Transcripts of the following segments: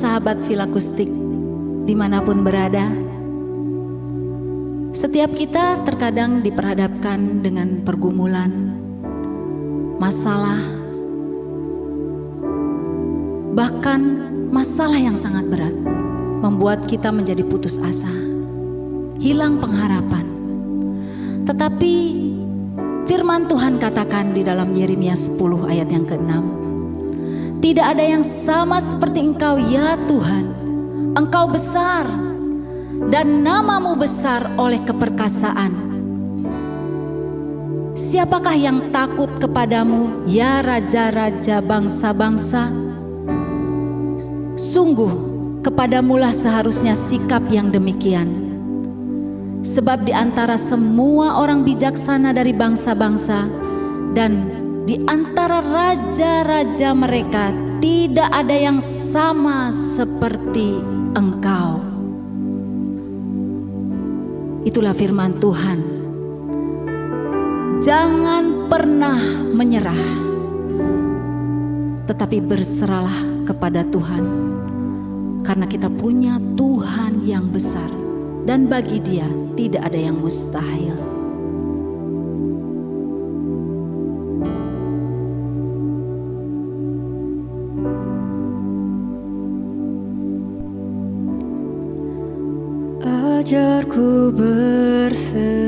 Sahabat filakustik di mana pun berada. Setiap kita terkadang diperhadapkan dengan pergumulan, masalah, bahkan masalah yang sangat berat membuat kita menjadi putus asa, hilang pengharapan. Tetapi firman Tuhan katakan di dalam Yeremia 10 ayat yang ke-6, tidak ada yang sama seperti engkau ya Tuhan, engkau besar dan namamu besar oleh keperkasaan. Siapakah yang takut kepadamu, ya raja-raja bangsa-bangsa? Sungguh, kepadamulah seharusnya sikap yang demikian. Sebab di antara semua orang bijaksana dari bangsa-bangsa dan di antara raja-raja mereka tidak ada yang sama seperti engkau. Itulah firman Tuhan. Jangan pernah menyerah, tetapi berserahlah kepada Tuhan, karena kita punya Tuhan yang besar, dan bagi Dia tidak ada yang mustahil. Ajarku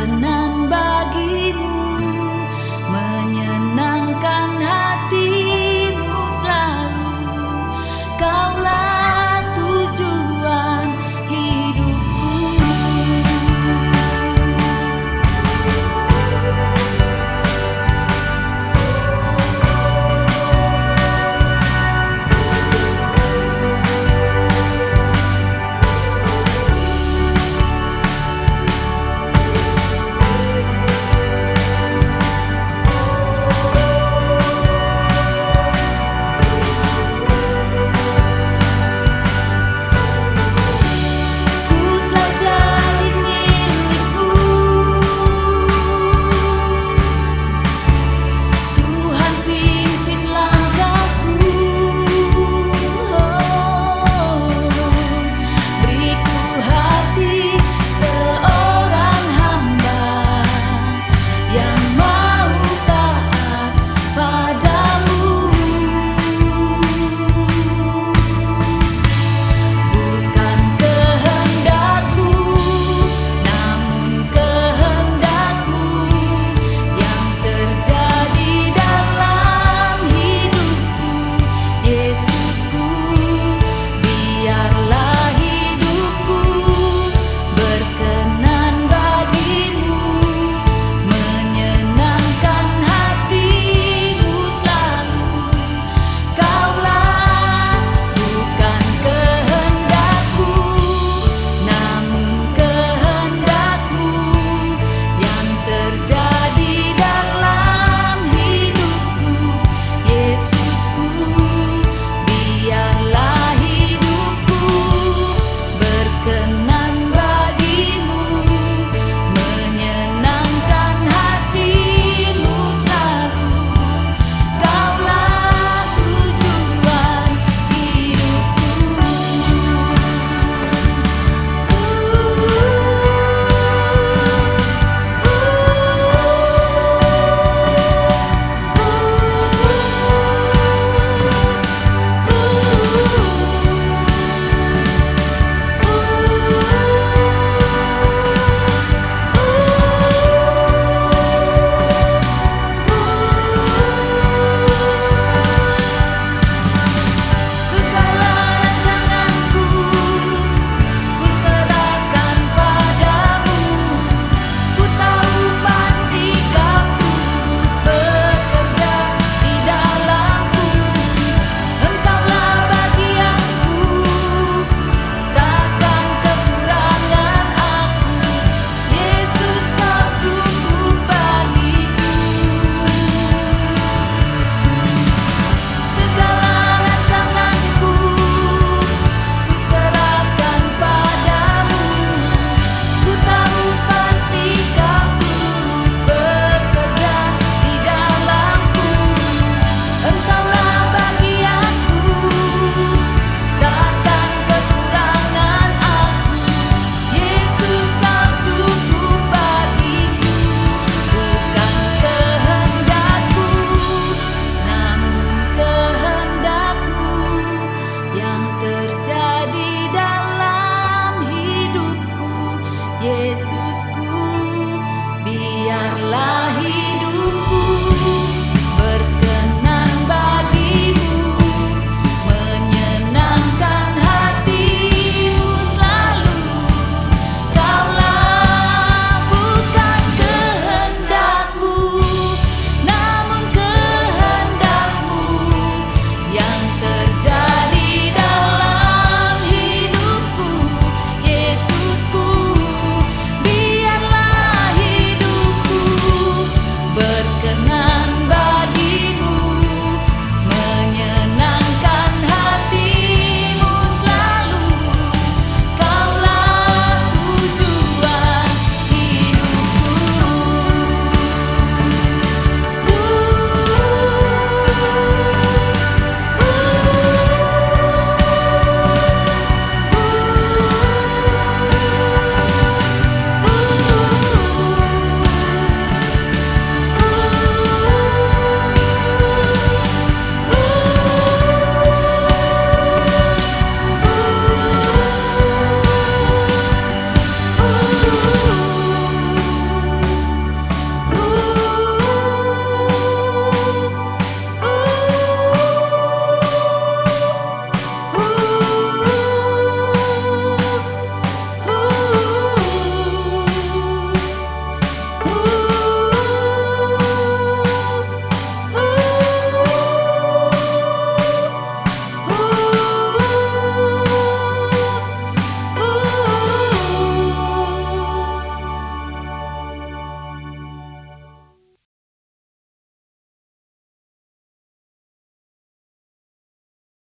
makanan bagimu menyenangkan